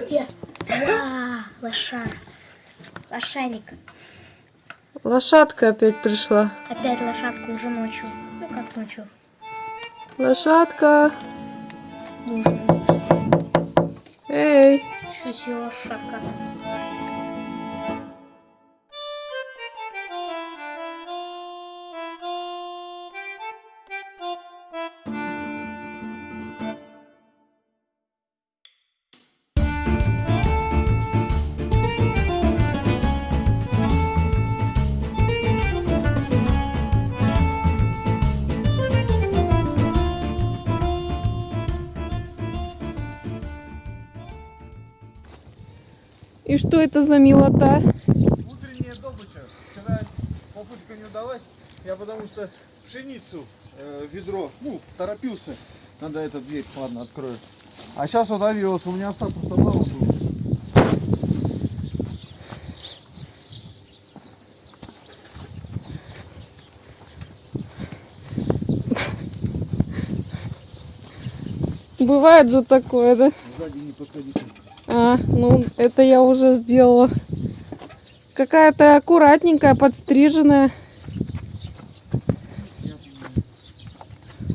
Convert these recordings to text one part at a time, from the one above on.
Где? Ва, лоша. Лошарик. Лошадка опять пришла. Опять лошадка уже ночью. Ну как ночью? Лошадка. Ночью. Эй. Чуть лошадка. И что это за милота? Утренняя добыча. Вчера попытка не удалась. Я потому что пшеницу э, ведро, ну, торопился. Надо эту дверь, ладно, открою. А сейчас вот авиос, у меня овса просто мало было. Бывает же такое, да? Сзади не подходите. А, ну это я уже сделала. Какая-то аккуратненькая, подстриженная.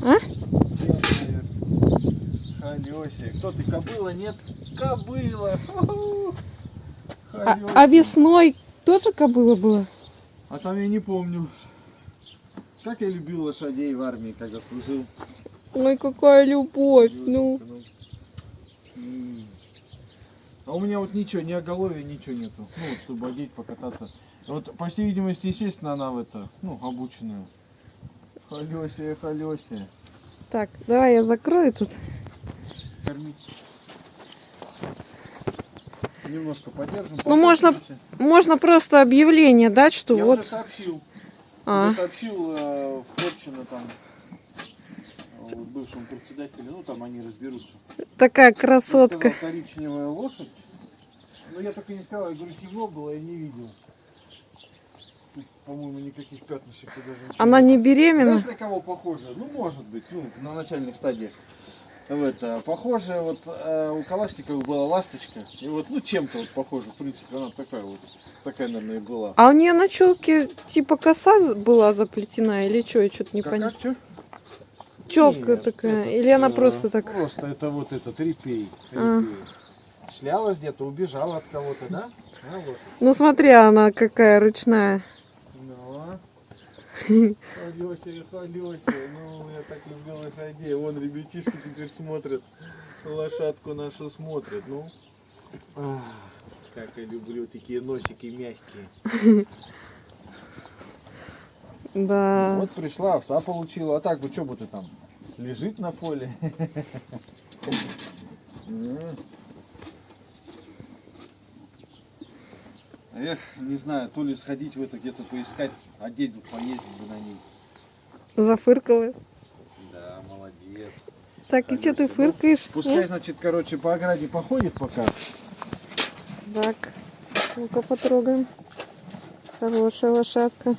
А? Халёси. Кто ты, кобыла? Нет? Кобыла. А, а весной тоже кобыла была? А там я не помню. Как я любил лошадей в армии, когда служил. Ой, какая любовь. Ну, М. А у меня вот ничего, ни оголовья, ничего нету. Ну, вот, чтобы одеть, покататься. Вот, по всей видимости, естественно, она в это, ну, обученная. Халёсия, халёсия. так, давай я закрою тут. Кормить. Немножко подержим. Ну, можно-. Можно просто объявление дать, что Я вот. уже сообщил. А, Уже сообщил э, в Порчино там бывшему председателю, ну там они разберутся. такая красотка. сказал, коричневая лошадь. Но я только не сказал, я говорю, темно было, я не видел. По-моему, никаких пятнышек даже ничего. Она не беременна? Знаешь, на кого похоже? Ну, может быть, ну, на начальных стадиях. В это, похоже, вот э, у Калашниковой была ласточка. И вот, ну, чем-то вот похоже, в принципе, она такая вот. Такая, наверное, и была. А у нее на челке типа коса была заплетена или что? Я что-то не Как, поняла. как, чё? Челка Нет, такая. это, Или она э, просто так. Просто это вот этот репей. А. репей. Шлялась где-то, убежала от кого-то, да? А, вот. Ну смотри, она какая ручная. Ну. Халёся, халёся. Ну, я так люблю лошадей. Вон ребятишки теперь смотрят. Лошадку нашу смотрят. Ну. Ах, как я люблю такие носики мягкие. Да. Вот пришла, овса получила. А так бы что бы ты там? Лежит на поле. Эх, не знаю, то ли сходить в это где-то поискать, одеть бы, поездить бы на ней. Зафыркала. Да, молодец. Так, и что ты ну, фыркаешь? Пускай, М? значит, короче, по ограде походит пока. Так, ну-ка потрогаем. Хорошая лошадка.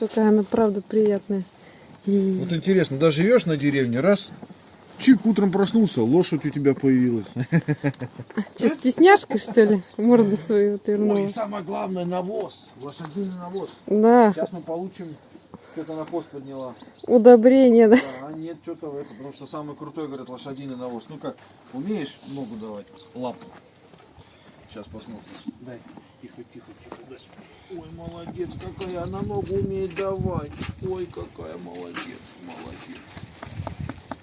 Какая она, правда, приятная. И- Вот интересно, да живешь на деревне, раз, чик, утром проснулся, лошадь у тебя появилась. Че, стесняшка, что ли? Морду свою Ой, отвернула. и самое главное, навоз, лошадиный навоз. Да, Сейчас мы получим, что-то на пост подняла. удобрение, да. Да, а нет, что-то в это, потому что самый крутой, говорят, лошадиный навоз. Ну как, умеешь ногу давать, лапу? Сейчас посмотрим. Дай, тихо, тихо, тихо, дай. Ой, молодец, какая она ногу умеет давать. Ой, какая молодец, молодец.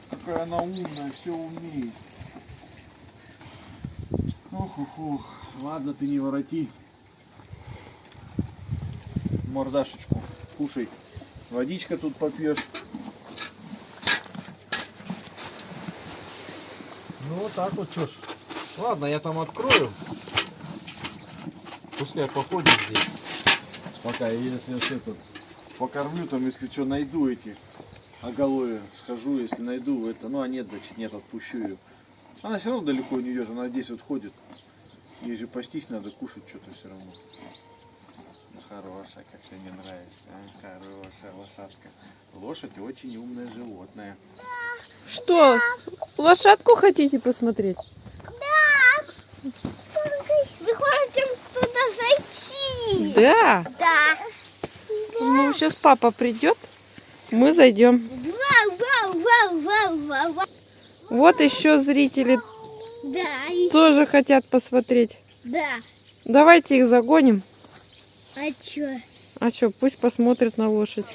Какая она умная, все умеет. Ох, ох, ох. Ладно, ты не вороти. Мордашечку, кушай. Водичка тут попьешь. Ну вот так вот, что ж. Ладно, я там открою. Пускай походит здесь. Пока я если я все тут покормлю, там если что найду эти оголовья, схожу, если найду это. Ну а нет, значит нет, отпущу ее. Она все равно далеко не идет, она здесь вот ходит. Ей же пастись надо, кушать что-то все равно. хорошая, как ты мне нравишься. а, Хорошая лошадка. Лошадь очень умное животное. Что, лошадку хотите посмотреть? Вы хотим туда Да. Да. Ну, сейчас папа придет, мы зайдем. Вот еще зрители Да, тоже хотят посмотреть. да. Давайте их загоним. А чё? А что, пусть посмотрят на лошадь.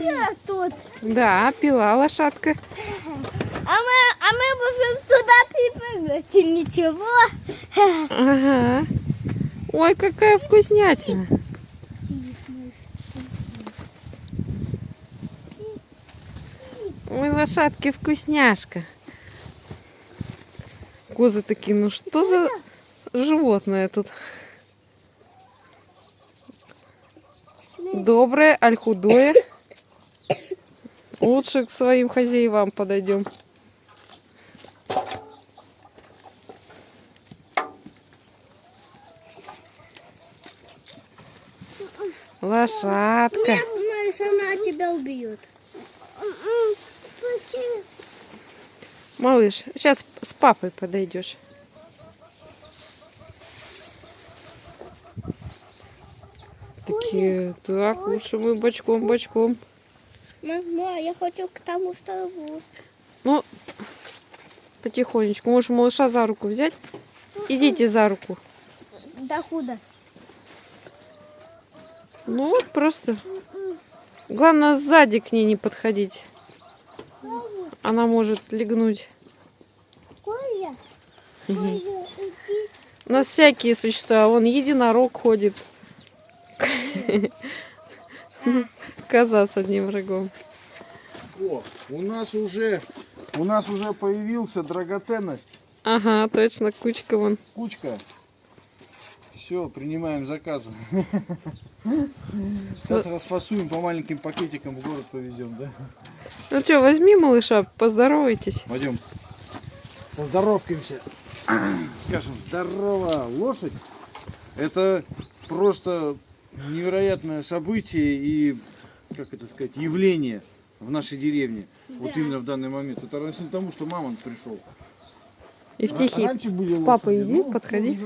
Я тут. Да, пила лошадка. А мы, а мы можем туда припрыгнуть. И ничего. Ага. Ой, какая вкуснятина. Ой, лошадки вкусняшка. Козы такие, ну что за животное тут? Доброе, аль худое. Лучше к своим хозяевам подойдем. Лошадка. Думаю, что она тебя убьет. Малыш, сейчас с папой подойдешь. Такие, так, лучше мы бочком, бочком. Мама, я хочу к тому столбу. Ну, потихонечку. Можешь малыша за руку взять? Идите за руку. Да куда? Ну вот просто. Главное сзади к ней не подходить. Она может легнуть. Иди. У нас всякие существа. Вон единорог ходит. Коза с одним рогом. О, у нас уже, у нас уже появился драгоценность. Ага, точно, кучка вон. Кучка. Все, принимаем заказы. Сейчас расфасуем по маленьким пакетикам в город повезем, да? Ну что, возьми малыша, поздоровайтесь. Пойдем. Поздоровкаемся. Скажем, здорово, лошадь. Это просто невероятное событие и, как это сказать, явление в нашей деревне. Вот Да. именно в данный момент. Это равносильно тому, что мамонт пришел. Евтихий, Раньше были с папой лошади, иди, подходи.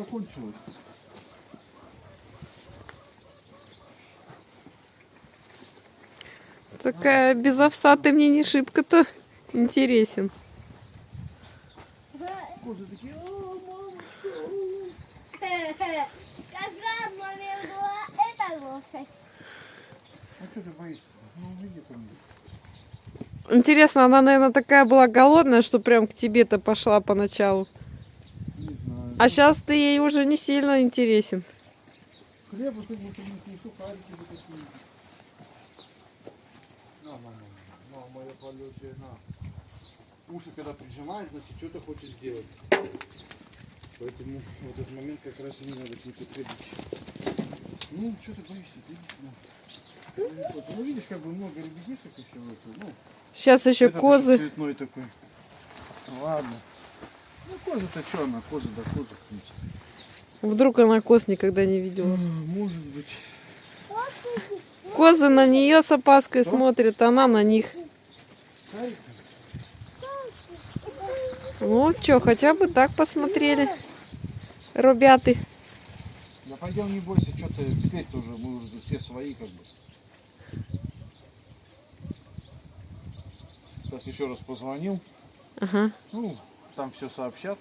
Такая без овса ты мне не шибко-то интересен. Козы такие, «О, мама, Сказал маме была эта лошадь. А что ты боишься? Ну, иди ко мне. Интересно, она, наверное, такая была голодная, что прям к тебе-то пошла поначалу. Не. А сейчас ты ей уже не сильно интересен. Хлеба вот принесли, сухарики. На, на, на, на, на, моя полетая, на. Уши когда прижимаешь, значит, что-то хочешь сделать. Поэтому в этот момент как раз и не надо к ней подходить. Ну, что ты боишься, ты иди сюда. Ну, видишь, как бы много ребятишек еще. это, Ну, Сейчас еще этот козы. цветной такой. Ладно. Ну, коза-то что она? Коза да коза, в принципе. Вдруг она коз никогда не видела. Может быть. Козы на нее с опаской смотрят, она на них. Ну что, хотя бы так посмотрели. Ребята. Да пойдем, не бойся, что ты теперь-то уже, мы уже все свои как бы. Сейчас еще раз позвонил. Ага. Ну, там все сообщат,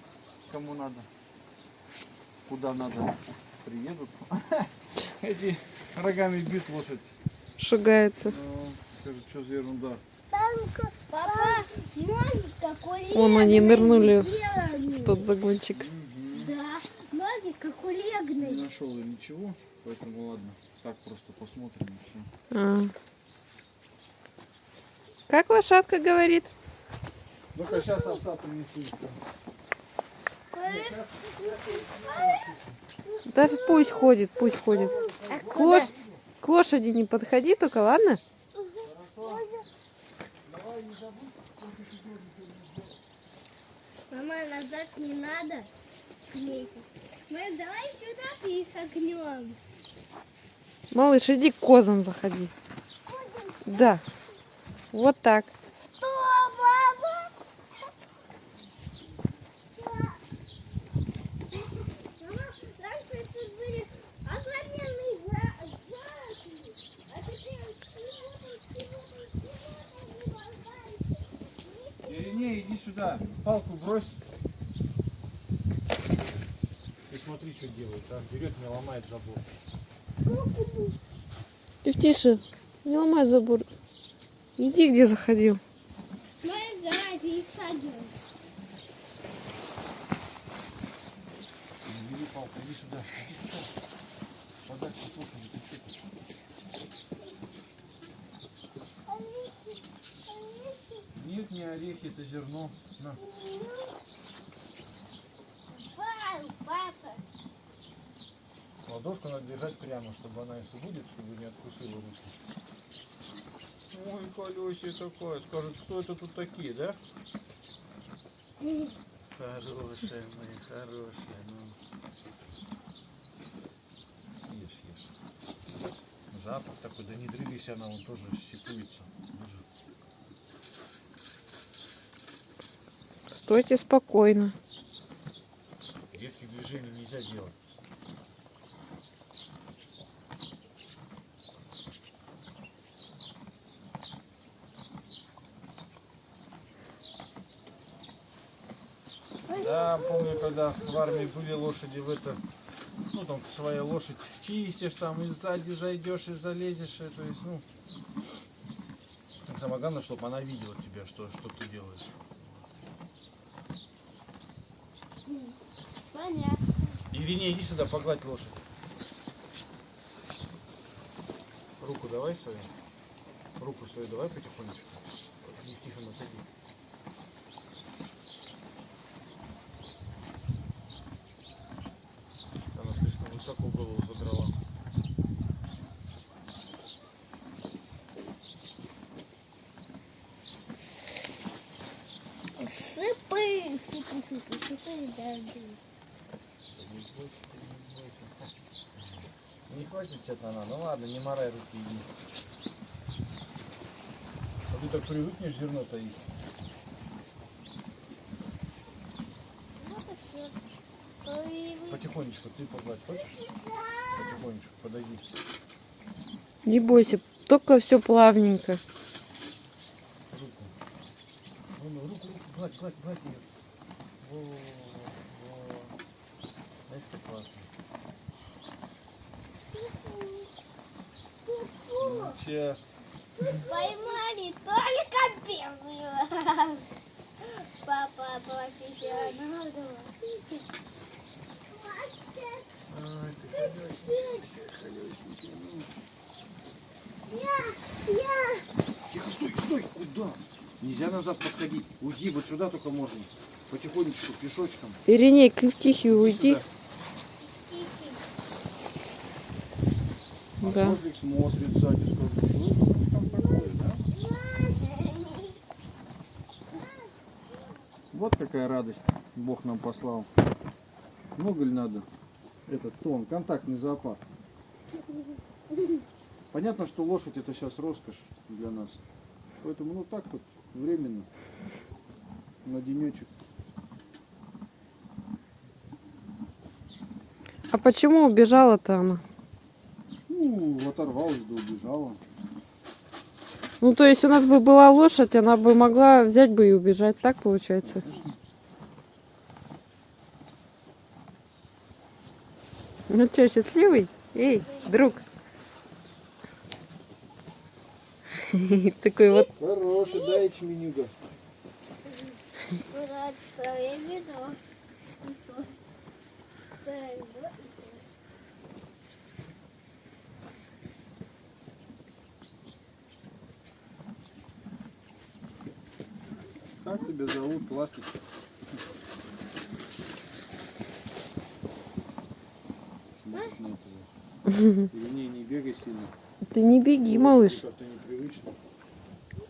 кому надо. Куда надо, приедут. Эти рогами бьют лошадь. Шугается. Ну, Скажут, что за ерунда. Папа, Вон они нырнули в тот загончик. Да, ноги как у Не нашел я ничего, поэтому ладно. Так просто посмотрим и все. А. Как лошадка говорит? Ну-ка, сейчас овца принесу. Да пусть ходит, пусть ходит. К, лош- к лошади не подходи только, ладно? Мама, назад не надо. к ней. Мы давай сюда и согнем. Малыш, иди к козам заходи. Да. Вот так. Что, мама? Мама, раньше тут были огроменные гра- графики, а теперь Ирине, иди сюда. Палку брось. Ты смотри, что делает, а? Берет, мне ломает забор. И тише. Не ломай забор. Иди, где заходил. Мы сзади их садим. Не бери палку, иди сюда. Иди сюда. Подальше лошади, ты что ты? Нет, не орехи, это зерно. На. Ладошку надо держать прямо, чтобы она, если будет, чтобы не откусила руки. Ой, колесие такое. Скажут, кто это тут такие, да? Хорошая моя, хорошая. Ну. Ешь, ешь. Запах такой, да не дрылись она, он тоже сипуется. Боже. Стойте спокойно. Резких движений нельзя делать. Да, помню, когда в армии были лошади в это, ну там своя лошадь чистишь, там и сзади зайдешь и залезешь, и, то есть, ну, самое главное, чтобы она видела тебя, что, что ты делаешь. Понятно. Ирине, иди сюда, погладь лошадь. Руку давай свою. Руку свою давай потихонечку. Не тихо, отойди. Она слишком высоко голову задрала. Сыпы, сыпы, сыпы, сыпы. Не бойся, не бойся. Не хочет что-то она. Ну ладно, не морай руки, иди. А ты так привыкнешь зерно-то есть. Вот и все. Появилось. Потихонечку ты погладь, хочешь? Потихонечку, подойди. Не бойся, только все плавненько. Руку. Ну, ну, руку, руку, гладь, гладь, гладь ее. Во, во. Знаешь, как классно. Че, Поймали только белую. Папа профессионал. Ай, ты колесненький, колесненький. Я, я. Тихо, стой, стой, куда? Нельзя назад подходить. Уйди, вот сюда только можно. Потихонечку, пешочком. Ириней, к тихий уйди. Сюда. А Да. Козлик смотрит сзади, скажет, что там такое, да? Вот какая радость Бог нам послал. Много ли надо? Этот тон, контактный зоопарк. Понятно, что лошадь это сейчас роскошь для нас. Поэтому ну так вот, временно. На денечек. А почему убежала-то она? Оторвалась да убежала. Ну, то есть у нас бы была лошадь, она бы могла взять бы и убежать. Так получается? Ну что, счастливый? Эй, друг. Такой вот. Хороший, да, ячменюга. Брат, свое ведро. Свое ведро. Как тебя зовут, ласточка? Или не, не бегай сильно. Ты не беги, малыш.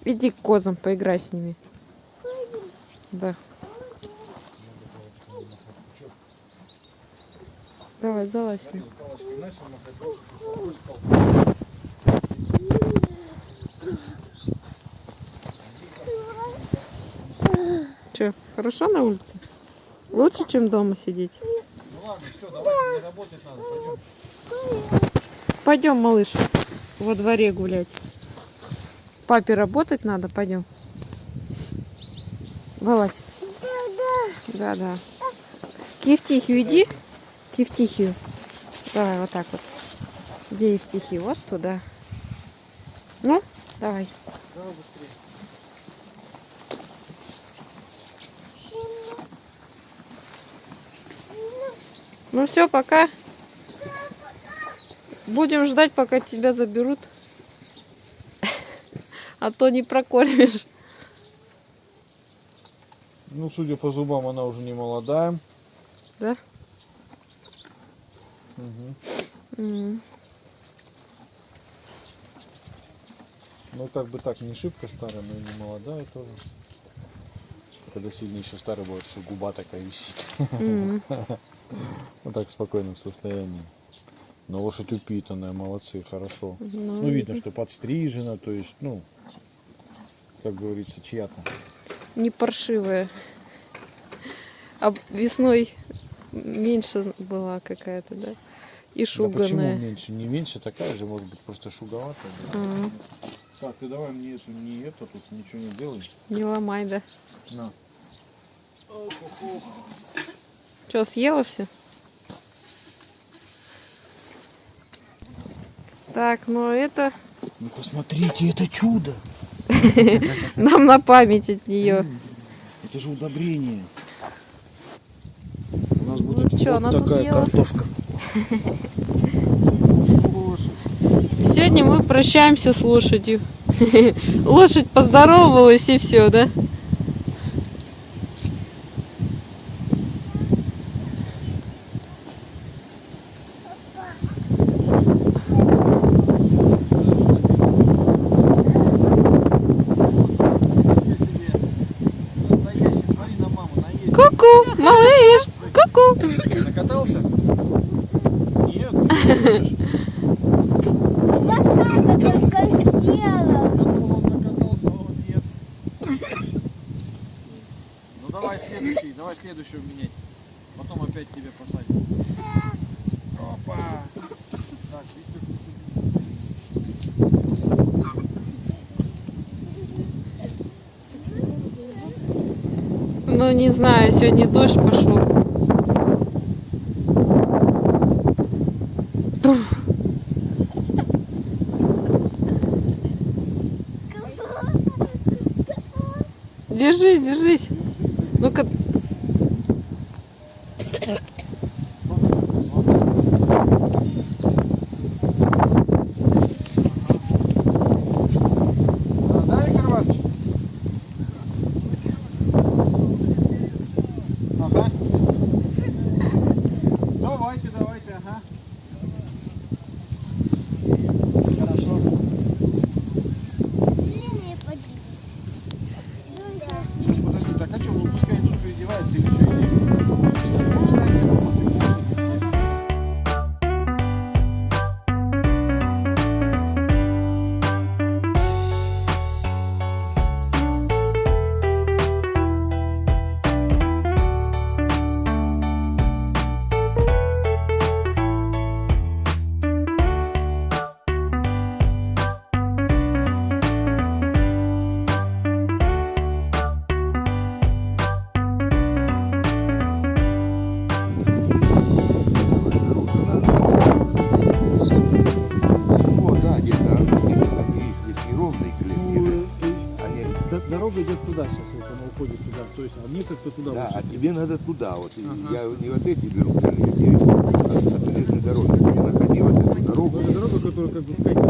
Иди к козам, поиграй с ними. Да. Давай, залазь. Палочкой начал махать, больше чувствовал, брось палку. Че, хорошо на улице? Лучше, чем дома сидеть? Ну ладно, все, давай, работать надо, пойдем. Пойдем, малыш, во дворе гулять. Папе работать надо, пойдем. Вылазь. Да, да. К Евтихию иди. К Евтихию. Давай, вот так вот. Где Евтихий? Вот туда. Ну, давай. Давай быстрее. Ну все, пока. Будем ждать, пока тебя заберут. А то не прокормишь. Ну, судя по зубам, она уже не молодая. Да? М. Ну, как бы так, не шибко старая, но и не молодая тоже. Когда сильно еще старый будет, все губа такая висит. Вот так в спокойном состоянии. Но лошадь упитанная, молодцы, хорошо. Ну, Ну, видно, что подстрижена, то есть, ну, как говорится, чья-то. не паршивая. А весной меньше была какая-то, да? И Да почему меньше? Не меньше, такая же, может быть, просто шуговатая. да. А, Так, ты давай мне эту, не это, тут ничего не делай. не ломай, да? На. Что, съела все? Так, ну это Ну посмотрите, это чудо! нам на память от нее. Это же удобрение. У нас будет чё, вот она тут такая картошка. Сегодня мы прощаемся с лошадью. Лошадь поздоровалась и все, да? Настоящий, смотри на маму, наедешь. Ку-ку, малыш, ку-ку. Накатался? Нет? Я сама только нет. Ну давай следующий, давай следующего менять. Потом опять тебе посадим. Опа! Так, видишь, Ну, не знаю, сегодня дождь пошел. Туф. Держись, держись. Ну-ка, вот она уходит туда. То есть, а мне как-то туда да, а тебе надо туда. Вот. И Я не вот эти беру, я тебе от, железной дороги. Ты находи вот эту дорогу. Это дорога, которая как бы в Катя.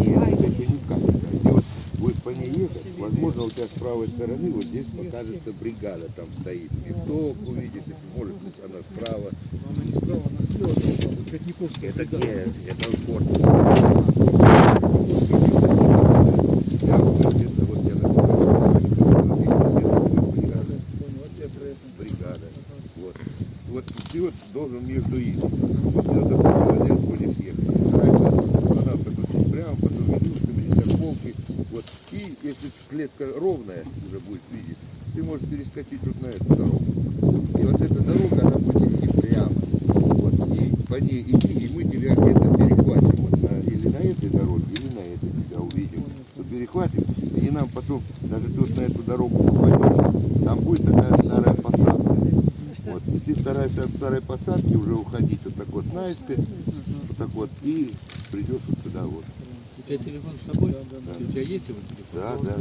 Нет, это не капелька. Ты вот будешь по ней ехать, возможно, у тебя с правой стороны вот здесь покажется бригада, там стоит. Винтовку увидишь, если может быть она справа. Она не справа, она слева. Вот Катниковская. Это нет, это спорт. Я вот где-то вот я написал, где-то бригада. Понял, вот я про это. бригада. Вот. Вот ты вот должен между ими. Вот я, допустим, один будешь ехать. Старайся канал такой прямо, ведушками, или полки. Вот. И если клетка ровная уже будет видеть, ты можешь перескочить вот на эту дорогу. И вот эта дорога, она будет идти прямо. Вот. И по ней идти, и мы тебя где-то перехватим. Вот на, или на этой дороге, или на этой тебя увидим. Вот перехватим, и нам потом, даже вот на эту дорогу попадешь, там будет такая. Вот. Стараешься от старой посадки уже уходить вот так вот наискось, вот так вот, и придешь вот сюда вот. У тебя телефон с собой? У тебя есть его телефон? Да, да,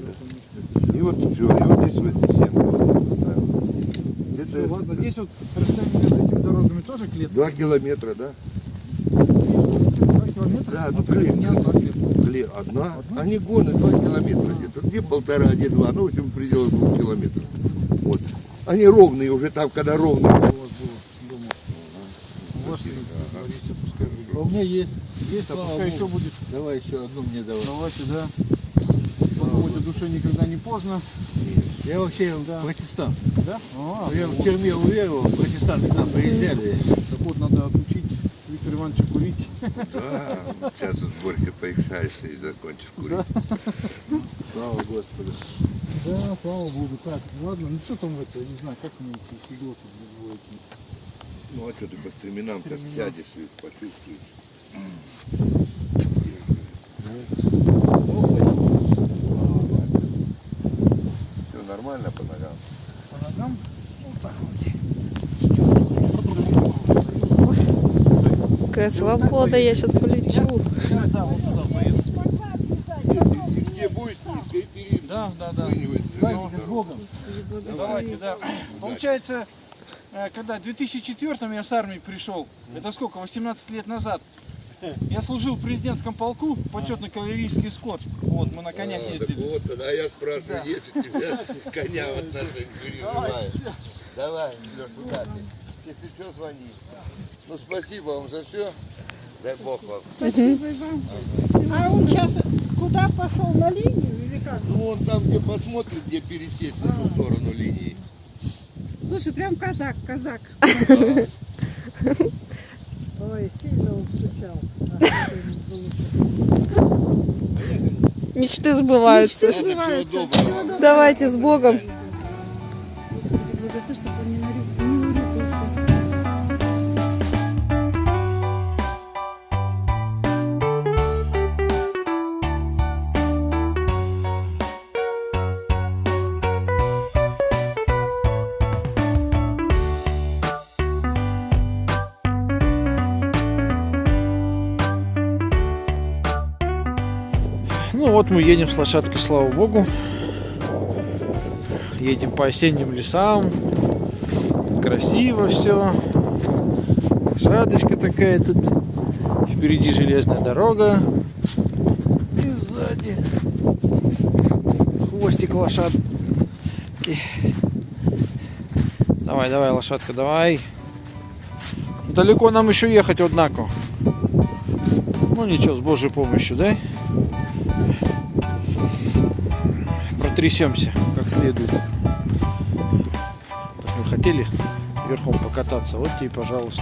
да. И вот все, и вот здесь вот семки вот поставил. Это Ладно, здесь вот расстояние между этими дорогами тоже клетка? два километра, да? Два километра? Да, ну, А клетка. одна клетка. Кле- Одна. Они гоны два километра где-то. Где полтора, где два. Ну, в общем, в пределах двух километров. Вот. Они ровные уже там, когда ровные. У вас было дома. У вас, говорится, пускай будет. А у меня есть. Есть, а пускай еще будет. Давай еще одну мне давай. Давайте, да. О душе никогда не поздно. Я вообще Да. протестант. Да? А, Я в тюрьме уверовал, протестанты к нам приезжали. так вот, надо отучить Виктора Ивановича курить. Да, сейчас с Борькой поиграешься и закончишь курить. Слава Господу. Да, слава богу. Так, ладно, ну что там это, я не знаю, как мне эти фигурки двоечки. Ну, а что ты по стременам-то сядешь и почувствуешь. Все нормально по ногам? По ногам? Вот так Какая свобода, я сейчас полечу. вот. Сейчас, да, вот туда поеду. Ты где будешь перед Да, да, да. Давайте, дорогу. Богом. Давай. Давайте, да. Получается, э, когда в 2004 я с армии пришел, это сколько, 18 лет назад, я служил в президентском полку, почетный кавалерийский эскорт. Вот, мы на конях А, так ездили. вот, тогда я спрашиваю, Да. есть у тебя коня в отношении переживаешь? Давай, Леш, удачи. Если что, звони. Ну, спасибо вам за все. Дай Бог вам. А он сейчас куда пошел? На линию он там, где посмотрит, где пересесть на ту сторону линии. Слушай, прям казак, казак. Ой, сильно он скучал. Мечты сбываются. Мечты сбываются. Давайте с Богом. Мы едем с лошадкой, слава богу. Едем по осенним лесам. Красиво все. Лошадочка такая тут. Впереди железная дорога. И сзади хвостик лошадки. Давай, давай, лошадка, давай. Далеко нам еще ехать, однако. Ну ничего, с Божьей помощью, да? Протрясемся как следует. Раз мы хотели верхом покататься, вот тебе, пожалуйста.